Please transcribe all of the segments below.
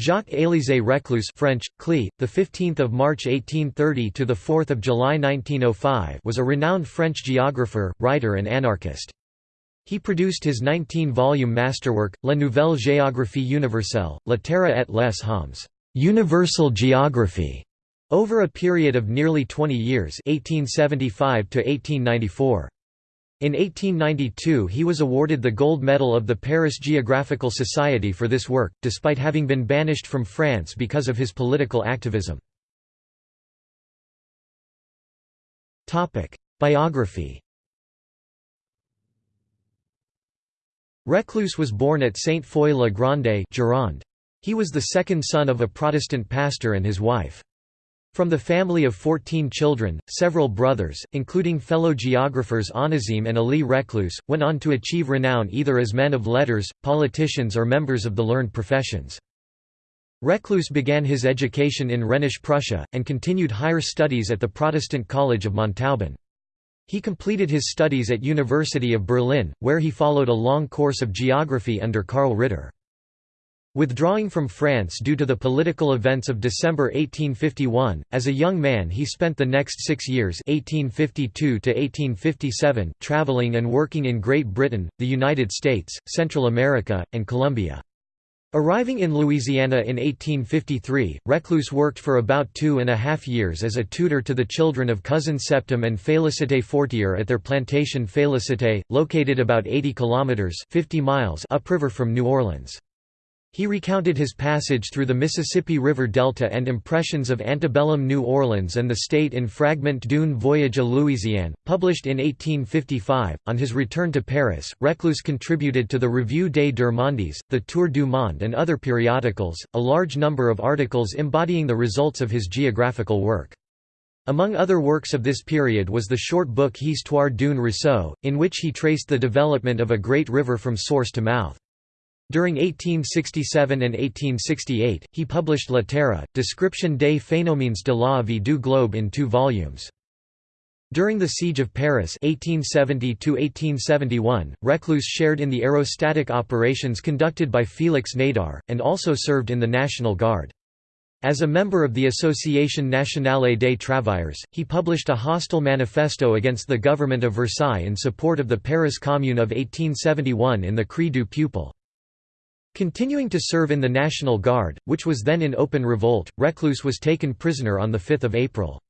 Jacques-Élisée Reclus French, Clé, the 15th of March 1830 to the 4th of July 1905 was a renowned French geographer, writer and anarchist. He produced his 19-volume masterwork, La Nouvelle Géographie Universelle, La Terre et les Hommes, Universal Geography, over a period of nearly 20 years, 1875 to 1894. In 1892 he was awarded the Gold Medal of the Paris Geographical Society for this work, despite having been banished from France because of his political activism. Biography Reclus was born at Sainte-Foy-la-Grande He was the second son of a Protestant pastor and his wife. From the family of 14 children, several brothers, including fellow geographers Onésime and Élie Reclus, went on to achieve renown either as men of letters, politicians or members of the learned professions. Reclus began his education in Rhenish Prussia, and continued higher studies at the Protestant College of Montauban. He completed his studies at University of Berlin, where he followed a long course of geography under Karl Ritter. Withdrawing from France due to the political events of December 1851, as a young man he spent the next six years 1852 traveling and working in Great Britain, the United States, Central America, and Colombia. Arriving in Louisiana in 1853, Reclus worked for about two and a half years as a tutor to the children of cousin Septime and Félicité Fortier at their plantation Félicité, located about 80 kilometers (50 miles) upriver from New Orleans. He recounted his passage through the Mississippi River Delta and impressions of antebellum New Orleans and the state in Fragment d'une voyage à Louisiane, published in 1855. On his return to Paris, Reclus contributed to the Revue des Deux Mondes, the Tour du Monde, and other periodicals, a large number of articles embodying the results of his geographical work. Among other works of this period was the short book Histoire d'une Ruisseau, in which he traced the development of a great river from source to mouth. During 1867 and 1868, he published La Terre, Description des phénomènes de la vie du globe in two volumes. During the Siege of Paris 1870 Reclus shared in the aerostatic operations conducted by Félix Nadar, and also served in the National Guard. As a member of the Association Nationale des Travailleurs, he published a hostile manifesto against the government of Versailles in support of the Paris Commune of 1871 in the Cri du Peuple. Continuing to serve in the National Guard, which was then in open revolt, Reclus was taken prisoner on 5 April.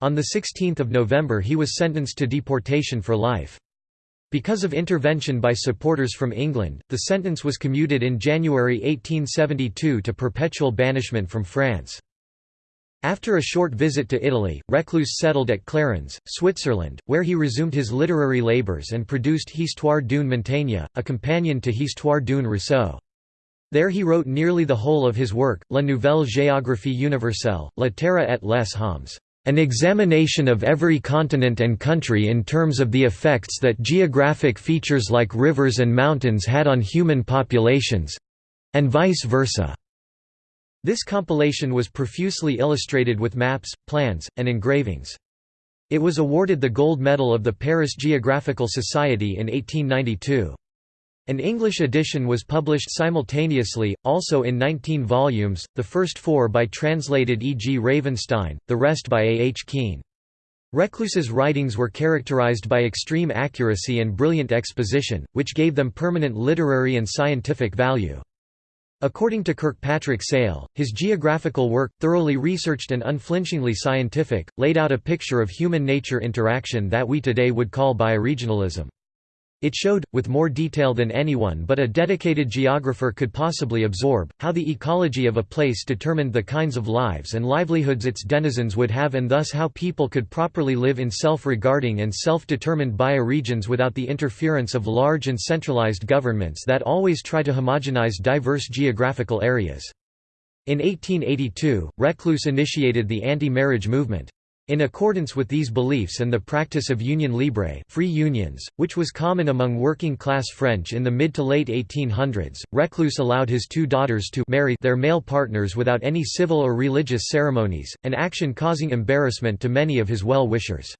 On 16 November he was sentenced to deportation for life. Because of intervention by supporters from England, the sentence was commuted in January 1872 to perpetual banishment from France. After a short visit to Italy, Reclus settled at Clarens, Switzerland, where he resumed his literary labours and produced Histoire d'une Montagne, a companion to Histoire d'une Ruisseau. There he wrote nearly the whole of his work, La Nouvelle Géographie Universelle, La Terre et les Hommes, an examination of every continent and country in terms of the effects that geographic features like rivers and mountains had on human populations—and vice versa. This compilation was profusely illustrated with maps, plans, and engravings. It was awarded the Gold Medal of the Paris Geographical Society in 1892. An English edition was published simultaneously, also in 19 volumes, the first four by translated E. G. Ravenstein, the rest by A. H. Keane. Reclus's writings were characterized by extreme accuracy and brilliant exposition, which gave them permanent literary and scientific value. According to Kirkpatrick Sale, his geographical work, thoroughly researched and unflinchingly scientific, laid out a picture of human-nature interaction that we today would call bioregionalism. It showed, with more detail than anyone but a dedicated geographer could possibly absorb, how the ecology of a place determined the kinds of lives and livelihoods its denizens would have and thus how people could properly live in self-regarding and self-determined bioregions without the interference of large and centralized governments that always try to homogenize diverse geographical areas. In 1882, Reclus initiated the anti-marriage movement. In accordance with these beliefs and the practice of union libre free unions, which was common among working-class French in the mid to late 1800s, Reclus allowed his two daughters to marry their male partners without any civil or religious ceremonies, an action causing embarrassment to many of his well-wishers.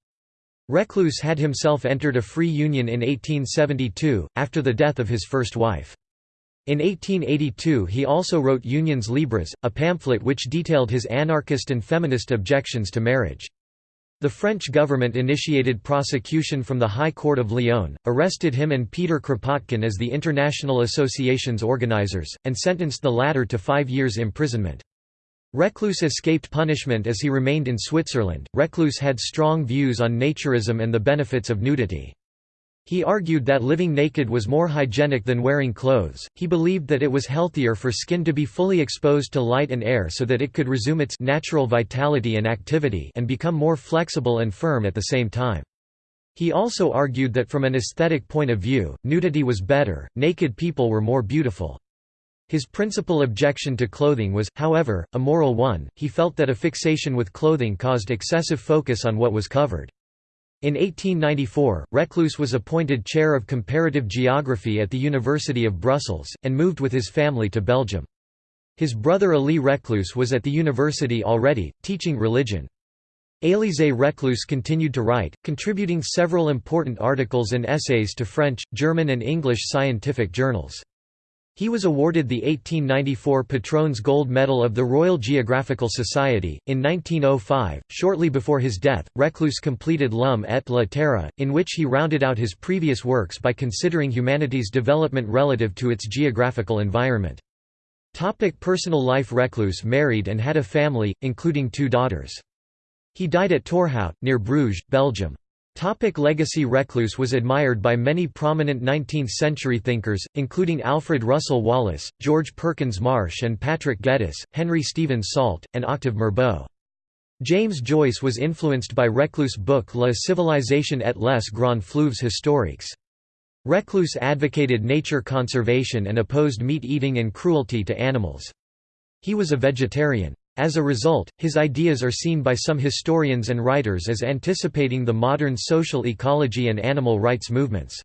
Reclus had himself entered a free union in 1872, after the death of his first wife. In 1882 he also wrote Unions Libres, a pamphlet which detailed his anarchist and feminist objections to marriage. The French government initiated prosecution from the High Court of Lyon, arrested him and Peter Kropotkin as the International Association's organizers, and sentenced the latter to five years' imprisonment. Reclus escaped punishment as he remained in Switzerland. Reclus had strong views on naturism and the benefits of nudity. He argued that living naked was more hygienic than wearing clothes. He believed that it was healthier for skin to be fully exposed to light and air so that it could resume its natural vitality and activity and become more flexible and firm at the same time. He also argued that from an aesthetic point of view, nudity was better, naked people were more beautiful. His principal objection to clothing was, however, a moral one, he felt that a fixation with clothing caused excessive focus on what was covered. In 1894, Reclus was appointed chair of comparative geography at the University of Brussels, and moved with his family to Belgium. His brother Élie Reclus was at the university already, teaching religion. Élisée Reclus continued to write, contributing several important articles and essays to French, German and English scientific journals. He was awarded the 1894 Patron's Gold Medal of the Royal Geographical Society. In 1905, shortly before his death, Reclus completed L'Homme et la Terre, in which he rounded out his previous works by considering humanity's development relative to its geographical environment. Topic personal life Reclus married and had a family, including two daughters. He died at Torhout, near Bruges, Belgium. Topic legacy Reclus was admired by many prominent 19th-century thinkers, including Alfred Russel Wallace, George Perkins Marsh and Patrick Geddes, Henry Stephen Salt, and Octave Mirbeau. James Joyce was influenced by Reclus' book La civilisation et les grands fleuves historiques. Reclus advocated nature conservation and opposed meat-eating and cruelty to animals. He was a vegetarian. As a result, his ideas are seen by some historians and writers as anticipating the modern social ecology and animal rights movements.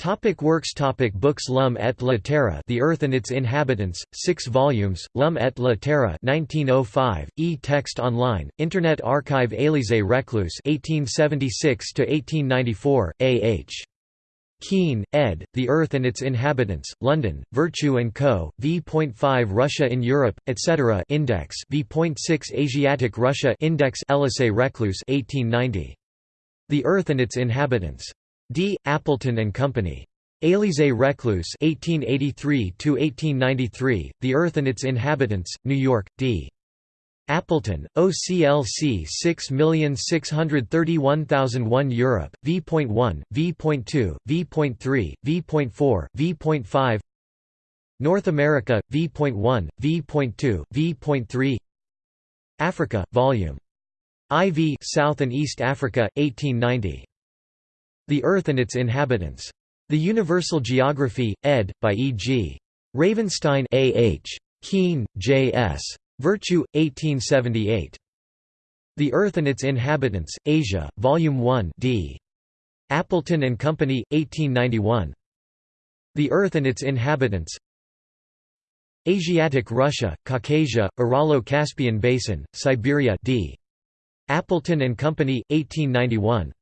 Topic works Topic Books L'Homme et la Terre The Earth and Its Inhabitants, 6 volumes, L'Homme et la Terre 1905, e-text online, Internet Archive Élisée Reclus 1876–1894, A.H. Keane, ed., The Earth and Its Inhabitants, London, Virtue & Co., v.5 Russia in Europe, etc. Index v.6 Asiatic Russia Index Elisée Reclus 1890. The Earth and Its Inhabitants. D. Appleton & Company. Élisée Reclus 1883–1893, The Earth and Its Inhabitants, New York, D. Appleton, OCLC 6631001 Europe, v.1, v.2, v.3, v.4, v.5 North America, v.1, v.2, v.3 Africa, Vol. IV South and East Africa, 1890. The Earth and Its Inhabitants. The Universal Geography, ed., by E. G. Ravenstein A. H. Keane, J. S. Virtue, 1878. The Earth and Its Inhabitants, Asia, Volume 1 d. Appleton and Company, 1891. The Earth and Its Inhabitants Asiatic Russia, Caucasia, Uralo-Caspian Basin, Siberia d. Appleton and Company, 1891.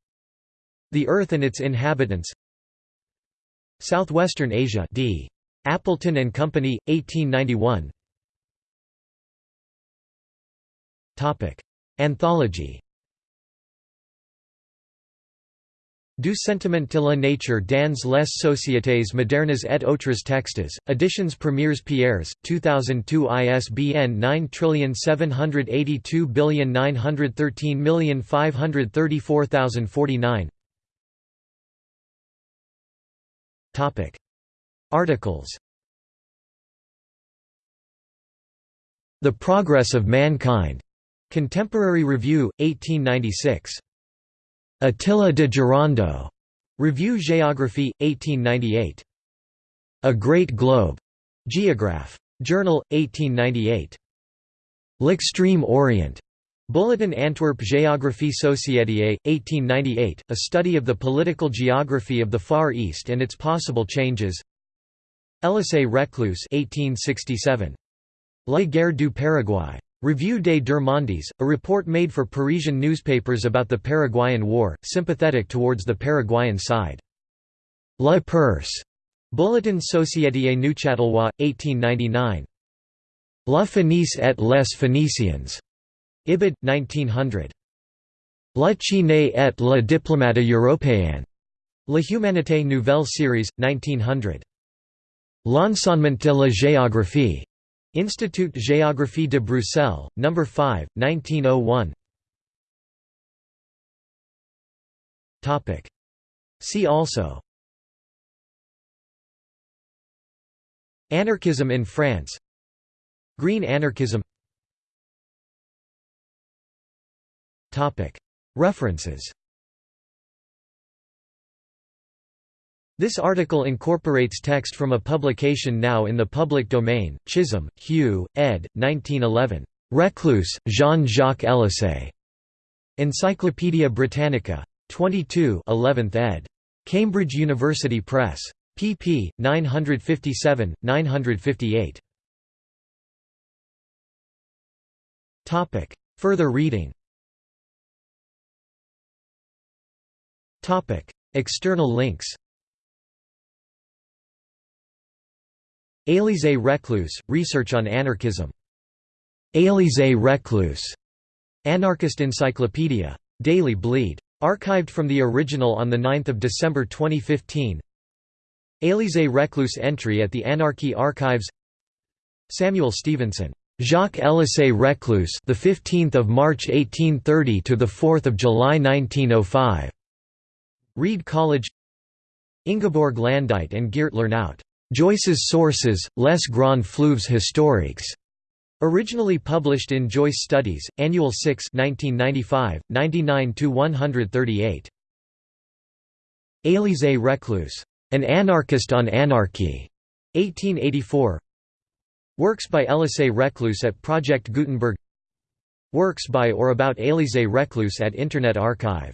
The Earth and Its Inhabitants Southwestern Asia d. Appleton and Company, 1891 Anthology. Du sentiment de la nature dans les sociétés modernes et autres textes, Editions Premiers Pierres, 2002 ISBN 9782913534049 Articles. The Progress of Mankind Contemporary Review, 1896. Attila de Gerando. Revue Géographie, 1898. A Great Globe. Geograph. Journal, 1898. L'Extreme Orient. Bulletin Antwerp Géographie Société, 1898, a study of the political geography of the Far East and its possible changes Elisée Reclus 1867. La guerre du Paraguay. Revue des Deux a report made for Parisian newspapers about the Paraguayan War, sympathetic towards the Paraguayan side. La Perse, Bulletin Société Neuchâtelois, 1899. La Phénicie et les Phéniciens. Ibid, 1900. La Chine et la diplomate européenne. La Humanité Nouvelle Series, 1900. L'enseignement de la géographie. Institut Géographie de Bruxelles, No. 5, 1901. See also. Anarchism in France. Green anarchism. References This article incorporates text from a publication now in the public domain, Chisholm, Hugh, ed. 1911. Reclus, Jean-Jacques Elisée. Encyclopædia Britannica. 22 11th ed. Cambridge University Press. pp. 957, 958. Further reading External links Élisée Reclus, Research on Anarchism. Élisée Reclus. Anarchist Encyclopedia. Daily Bleed. Archived from the original on 9 December 2015 Élisée Reclus entry at the Anarchy Archives Samuel Stevenson. Jacques Élisée Reclus, the 15th of March 1830 to the 4th of July 1905. Reed College. Ingeborg Landuyt and Geert Lernout. Joyce's Sources, Les Grands Fleuves Historiques. Originally published in Joyce Studies, Annual 6 1995, 99–138. Élisée Reclus. An Anarchist on Anarchy. 1884 Works by Élisée Reclus at Project Gutenberg Works by or about Élisée Reclus at Internet Archive